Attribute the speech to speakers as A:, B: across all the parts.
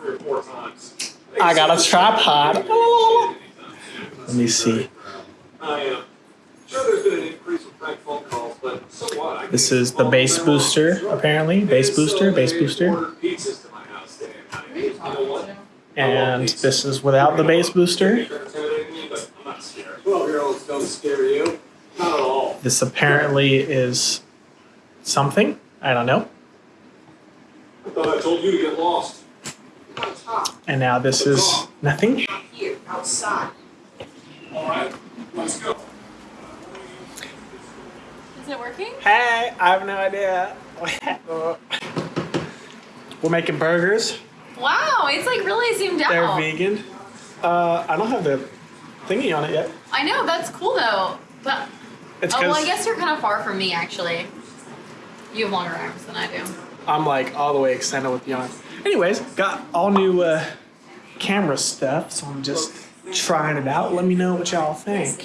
A: three or four times.
B: I got a tripod. Let me see.
A: I am sure there's been an increase in prank phone calls, but so what? I
B: This is the
A: call
B: bass booster, apparently. Bass booster, bass booster.
A: ordered pizzas to my house today. You know what?
B: And this is without the bass booster.
A: They're intimidating me, but I'm not scared. Twelve-year-olds don't scare you. Not at all.
B: This apparently is something. I don't know.
A: I thought I told you to get lost.
B: And now this is nothing.
C: outside.
A: All right, let's go.
D: Is it working?
B: Hey, I have no idea. We're making burgers.
D: Wow, it's like really zoomed out.
B: They're vegan. Uh, I don't have the thingy on it yet.
D: I know, that's cool though. But
B: It's
D: oh well, I guess you're kind of far from me actually. You have longer arms than I do.
B: I'm like all the way extended with the arm. Anyways, got all new uh, camera stuff, so I'm just trying it out. Let me know what y'all think.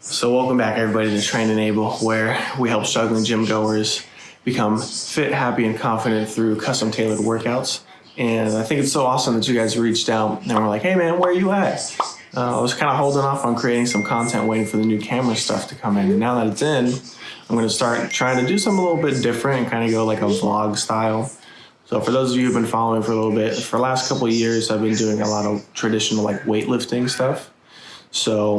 B: So welcome back everybody to Train Enable, where we help struggling gym goers become fit, happy, and confident through custom tailored workouts. And I think it's so awesome that you guys reached out and were like, "Hey man, where are you at?" Uh, I was kind of holding off on creating some content, waiting for the new camera stuff to come in. And now that it's in, I'm going to start trying to do something a little bit different and kind of go like a vlog style. So for those of you who've been following for a little bit, for the last couple of years, I've been doing a lot of traditional like weightlifting stuff. So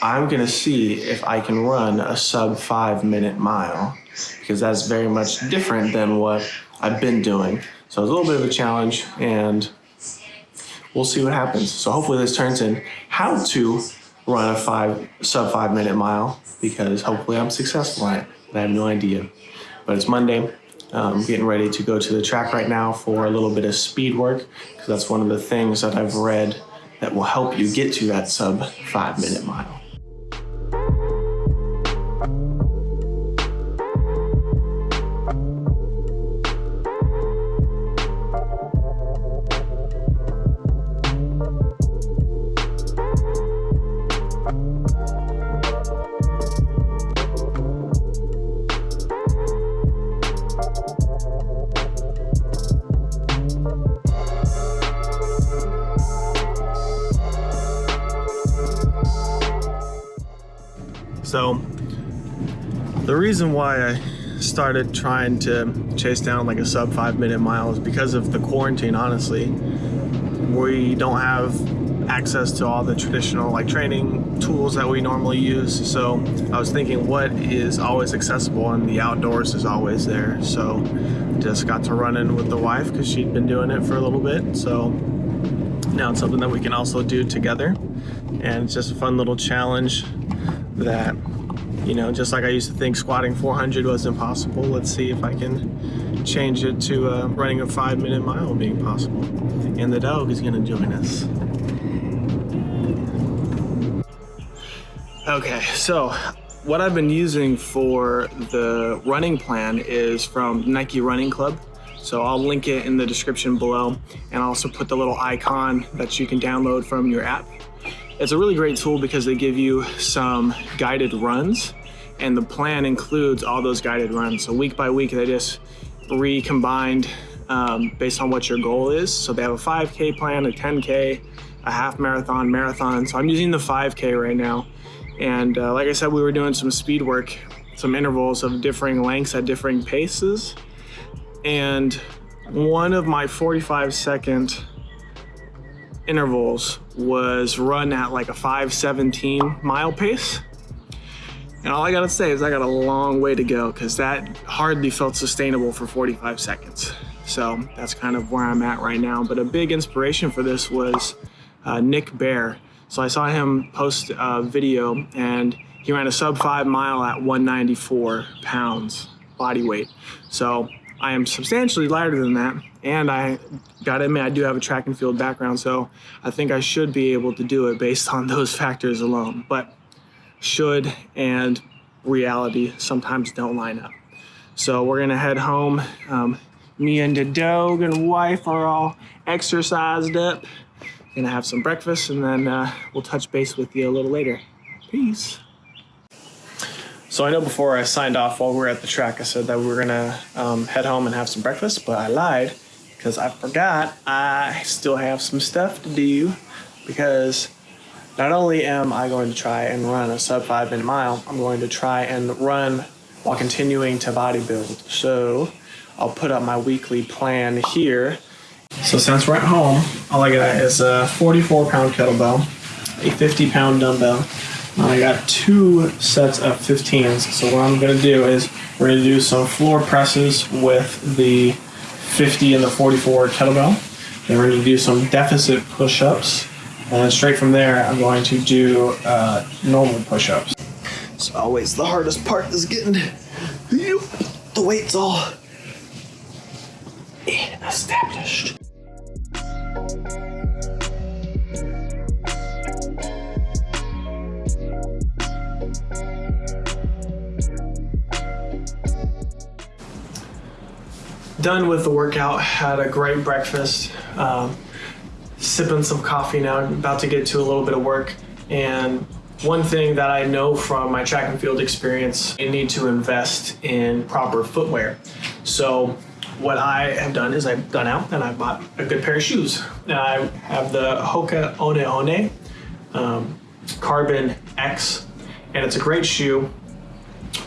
B: I'm gonna see if I can run a sub five minute mile because that's very much different than what I've been doing. So it's a little bit of a challenge and we'll see what happens. So hopefully this turns in how to run a five sub five minute mile because hopefully I'm successful at it. I have no idea. But it's Monday. I'm getting ready to go to the track right now for a little bit of speed work because that's one of the things that I've read that will help you get to that sub five minute mile. Reason why I started trying to chase down like a sub five minute mile is because of the quarantine, honestly. We don't have access to all the traditional like training tools that we normally use. So, I was thinking what is always accessible and the outdoors is always there. So, just got to run in with the wife because she'd been doing it for a little bit. So, now it's something that we can also do together. And it's just a fun little challenge that you know just like i used to think squatting 400 was impossible let's see if i can change it to uh, running a five minute mile being possible. And the dog is to join us. Okay so what i've been using for the running plan is from nike running club. So I'll link it in the description below and I'll also put the little icon that you can download from your app it's a really great tool because they give you some guided runs and the plan includes all those guided runs. So week by week, they just recombined um, based on what your goal is. So they have a 5K plan, a 10K, a half marathon, marathon. So I'm using the 5K right now. And uh, like I said, we were doing some speed work, some intervals of differing lengths at differing paces. And one of my 45 second intervals was run at like a 517 mile pace. And all I gotta say is I got a long way to go because that hardly felt sustainable for 45 seconds. So that's kind of where I'm at right now. But a big inspiration for this was uh, Nick Bare. So I saw him post a video and he ran a sub five mile at 194 pounds body weight. So I am substantially lighter than that. And I gotta admit, I do have a track and field background. So I think I should be able to do it based on those factors alone. But should and reality sometimes don't line up. So we're gonna head home. Um, me and the dog and wife are all exercised up Gonna have some breakfast and then uh, we'll touch base with you a little later. Peace. So I know before I signed off while we were at the track, I said that we were gonna um, head home and have some breakfast, but I lied because I forgot I still have some stuff to do because not only am I going to try and run a sub five minute mile, I'm going to try and run while continuing to bodybuild. So I'll put up my weekly plan here. So since we're at home, all I got is a 44 pound kettlebell, a 50 pound dumbbell, I got two sets of 15s. So what I'm gonna do is we're gonna do some floor presses with the 50 and the 44 kettlebell. Then we're gonna do some deficit push-ups. And then straight from there, I'm going to do uh, normal push-ups. It's always the hardest part is getting the weights all established. Done with the workout, had a great breakfast, um, sipping some coffee now, about to get to a little bit of work. And one thing that I know from my track and field experience, you need to invest in proper footwear. So what I have done is I've gone out and I bought a good pair of shoes. Now I have the Hoka One One um, Carbon X, and it's a great shoe.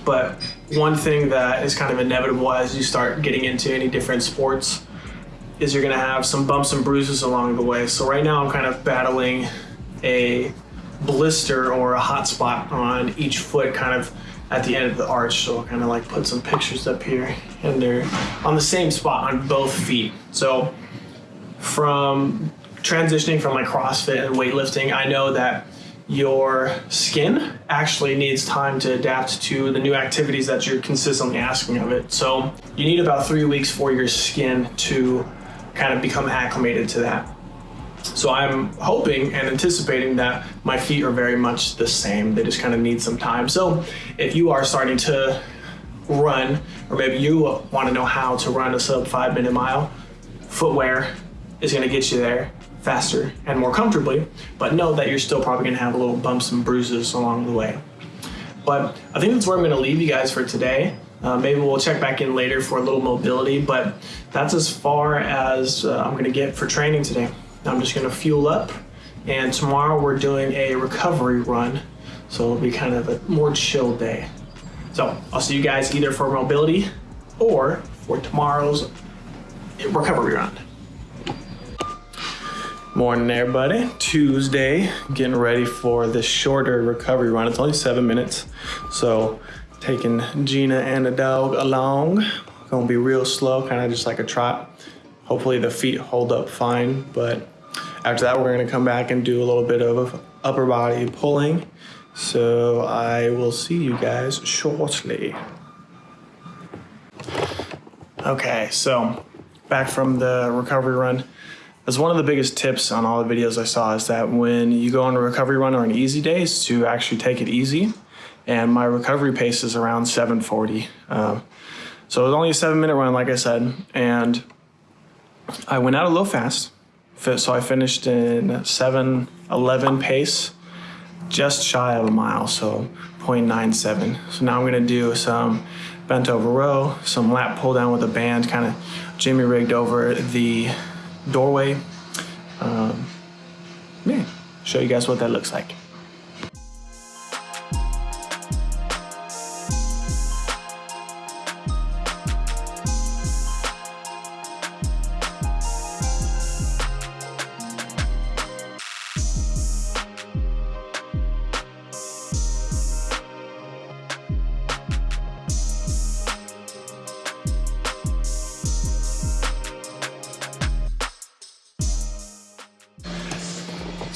B: But one thing that is kind of inevitable as you start getting into any different sports is you're gonna have some bumps and bruises along the way. So right now I'm kind of battling a blister or a hot spot on each foot kind of at the end of the arch. So I'll kind of like put some pictures up here and they're on the same spot on both feet. So from transitioning from like CrossFit and weightlifting, I know that your skin actually needs time to adapt to the new activities that you're consistently asking of it. So you need about three weeks for your skin to kind of become acclimated to that. So I'm hoping and anticipating that my feet are very much the same. They just kind of need some time. So if you are starting to run, or maybe you want to know how to run a sub five minute mile, footwear is going to get you there faster and more comfortably, but know that you're still probably going to have a little bumps and bruises along the way. But I think that's where I'm going to leave you guys for today. Uh, maybe we'll check back in later for a little mobility, but that's as far as uh, I'm going to get for training today. I'm just going to fuel up, and tomorrow we're doing a recovery run, so it'll be kind of a more chill day. So I'll see you guys either for mobility or for tomorrow's recovery run. Morning, everybody. Tuesday, getting ready for this shorter recovery run. It's only seven minutes, so taking Gina and the dog along. Gonna be real slow, kind of just like a trot. Hopefully the feet hold up fine, but after that we're gonna come back and do a little bit of upper body pulling. So I will see you guys shortly. Okay, so back from the recovery run. As one of the biggest tips on all the videos I saw is that when you go on a recovery run or an easy day is to actually take it easy. And my recovery pace is around 740. Um, so it was only a seven minute run, like I said. And I went out a little fast. So I finished in 711 pace, just shy of a mile, so 0.97. So now I'm gonna do some bent over row, some lat pull down with a band, kind of jimmy rigged over the doorway. Um, yeah, show you guys what that looks like.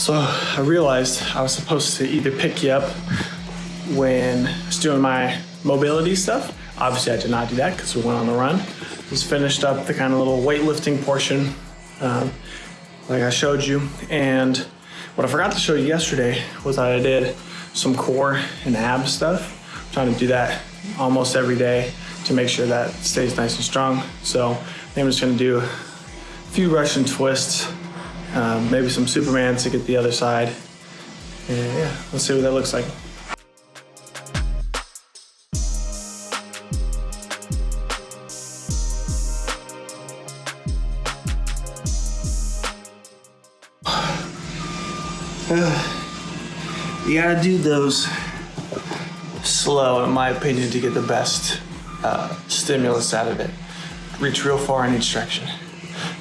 B: So I realized I was supposed to either pick you up when I was doing my mobility stuff. Obviously, I did not do that because we went on the run. Just finished up the kind of little weightlifting portion, um, like I showed you. And what I forgot to show you yesterday was that I did some core and ab stuff. I'm trying to do that almost every day to make sure that stays nice and strong. So I think I'm just gonna do a few Russian twists, um, maybe some Superman to get the other side. And yeah, let's see what that looks like. You gotta do those slow, in my opinion, to get the best uh, stimulus out of it. Reach real far in each direction.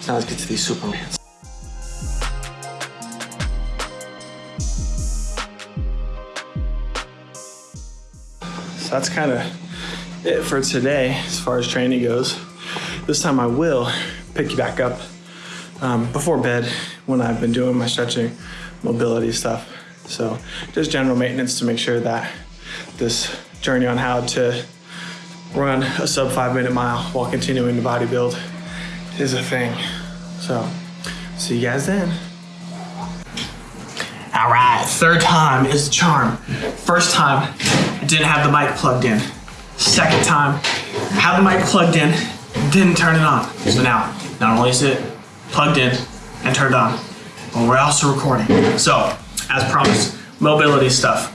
B: So now let's get to these Supermans. That's kind of it for today as far as training goes. This time I will pick you back up um, before bed when I've been doing my stretching, mobility stuff. So just general maintenance to make sure that this journey on how to run a sub five minute mile while continuing to bodybuild is a thing. So see you guys then. All right, third time is the charm. First time, didn't have the mic plugged in. Second time, had the mic plugged in, didn't turn it on. So now, not only is it plugged in and turned on, but we're also recording. So, as promised, mobility stuff.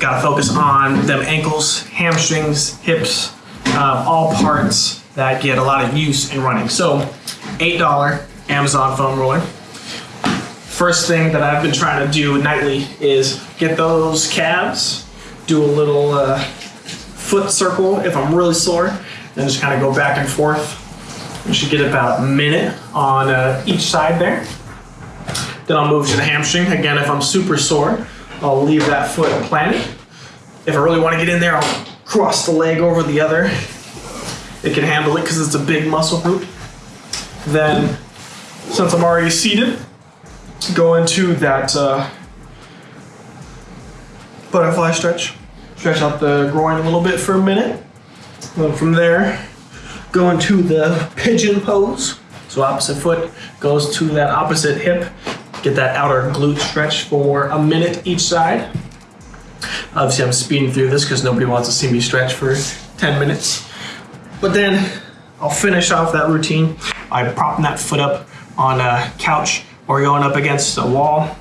B: Gotta focus on them ankles, hamstrings, hips, uh, all parts that get a lot of use in running. So, $8 Amazon foam roller. First thing that I've been trying to do nightly is get those calves, do a little uh, foot circle if I'm really sore, then just kind of go back and forth. You should get about a minute on uh, each side there. Then I'll move to the hamstring. Again, if I'm super sore, I'll leave that foot planted. If I really want to get in there, I'll cross the leg over the other. It can handle it because it's a big muscle group. Then, since I'm already seated, go into that uh, butterfly stretch. Stretch out the groin a little bit for a minute. Then from there, go into the pigeon pose. So opposite foot goes to that opposite hip. Get that outer glute stretch for a minute each side. Obviously, I'm speeding through this because nobody wants to see me stretch for 10 minutes. But then I'll finish off that routine by propping that foot up on a couch or going up against a wall.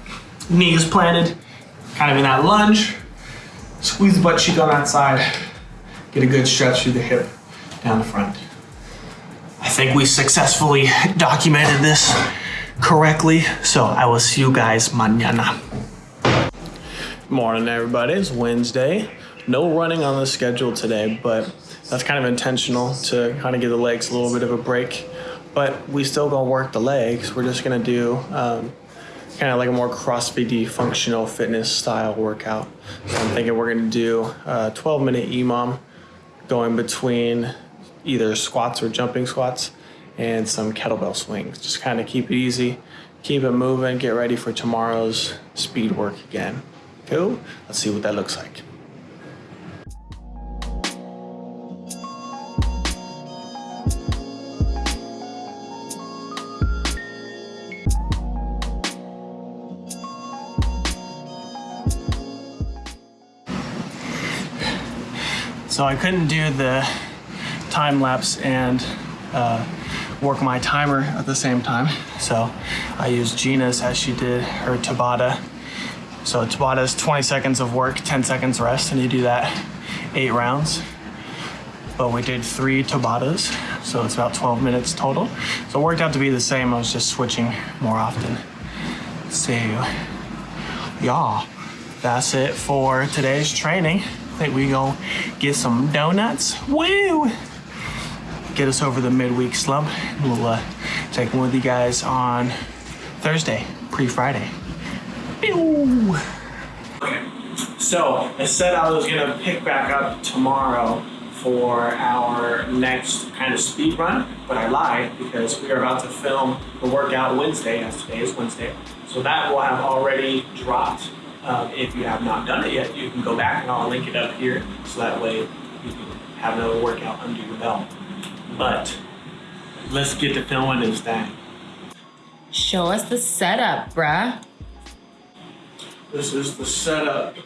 B: Knees planted, kind of in that lunge. Squeeze the butt cheek on that side. Get a good stretch through the hip down the front. I think we successfully documented this correctly. So I will see you guys mañana. Morning, everybody. It's Wednesday. No running on the schedule today, but that's kind of intentional to kind of give the legs a little bit of a break. But we still gonna work the legs. We're just gonna do um, kind of like a more CrossFit functional fitness style workout. So I'm thinking we're gonna do a 12 minute EMOM going between either squats or jumping squats and some kettlebell swings. Just kind of keep it easy, keep it moving, get ready for tomorrow's speed work again. Cool? Let's see what that looks like. So I couldn't do the time lapse and uh, work my timer at the same time. So I used Gina's as she did her Tabata. So Tabata is 20 seconds of work, 10 seconds rest, and you do that eight rounds. But we did three Tabatas, so it's about 12 minutes total. So it worked out to be the same. I was just switching more often. So, y'all, yeah, that's it for today's training. Think we gonna get some donuts. Woo! Get us over the midweek slump. We'll uh, check in with you guys on Thursday, pre-Friday. Pew! So I said I was gonna pick back up tomorrow for our next kind of speed run, but I lied because we are about to film the workout Wednesday, as today is Wednesday. So that will have already dropped. Um, if you have not done it yet, you can go back and I'll link it up here so that way you can have another workout under your belt. But let's get to filming this thing.
D: Show us the setup, bruh.
B: This is the setup.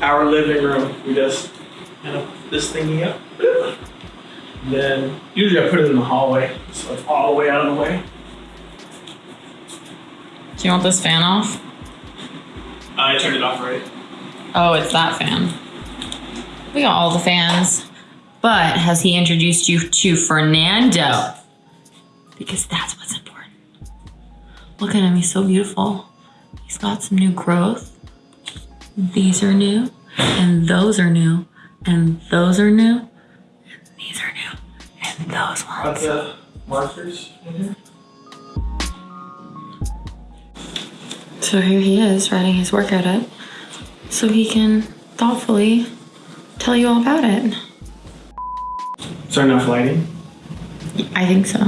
B: Our living room. We just kind of this thingy up. Then usually I put it in the hallway, so it's all the way out of the way.
D: Do you want this fan off?
B: I turned it off right.
D: Oh, it's that fan. We got all the fans. But has he introduced you to Fernando? Because that's what's important. Look at him, he's so beautiful. He's got some new growth. These are new, and those are new, and those are new, and these are new, and those
B: Got
D: ones.
B: the markers in here.
D: So here he is writing his workout up so he can thoughtfully tell you all about it.
B: Is there enough lighting?
D: I think so.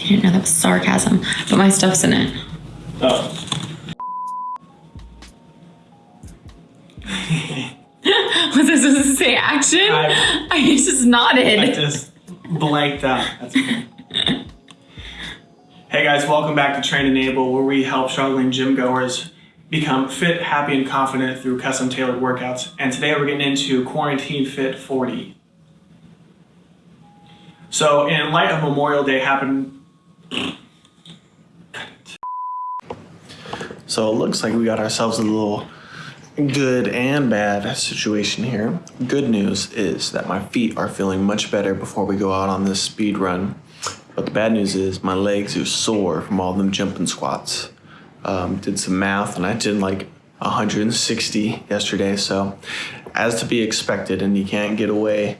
D: You didn't know that was sarcasm, but my stuff's in it.
B: Oh.
D: Was I supposed to say action?
B: I-
D: I just nodded.
B: I just blanked out. That's okay. Hey guys, welcome back to Train Enable, where we help struggling gym goers become fit, happy, and confident through custom tailored workouts. And today we're getting into Quarantine Fit 40. So, in light of Memorial Day happened. So it looks like we got ourselves a little good and bad situation here. Good news is that my feet are feeling much better before we go out on this speed run. But the bad news is my legs are sore from all them jumping squats. Um, did some math and I did like 160 yesterday. So, as to be expected, and you can't get away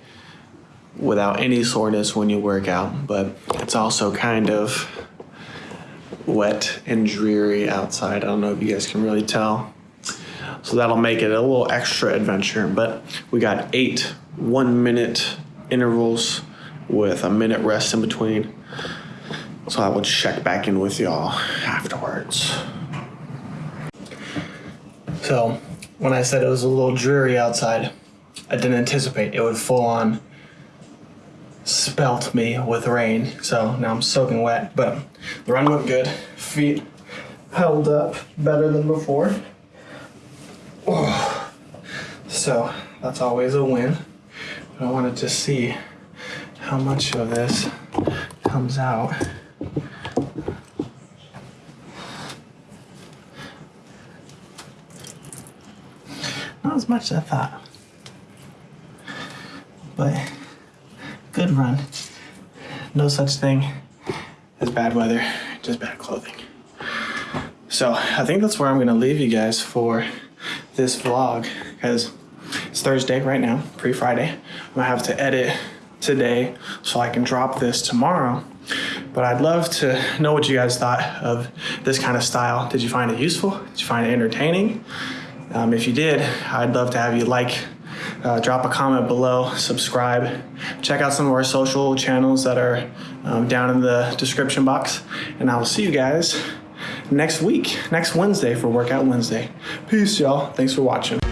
B: without any soreness when you work out. But it's also kind of wet and dreary outside. I don't know if you guys can really tell. So that'll make it a little extra adventure. But we got eight one minute intervals with a minute rest in between. So I will check back in with y'all afterwards. So when I said it was a little dreary outside, I didn't anticipate it would full on spelt me with rain. So now I'm soaking wet, but the run went good. Feet held up better than before. Oh. So that's always a win. But I wanted to see how much of this comes out. Not as much as I thought. But good run. No such thing as bad weather, just bad clothing. So I think that's where I'm gonna leave you guys for this vlog because it's Thursday right now, pre-Friday. I'm gonna have to edit today so I can drop this tomorrow. But I'd love to know what you guys thought of this kind of style. Did you find it useful? Did you find it entertaining? Um, if you did, I'd love to have you like, uh, drop a comment below, subscribe, check out some of our social channels that are um, down in the description box, and I will see you guys next week, next Wednesday for Workout Wednesday. Peace, y'all. Thanks for watching.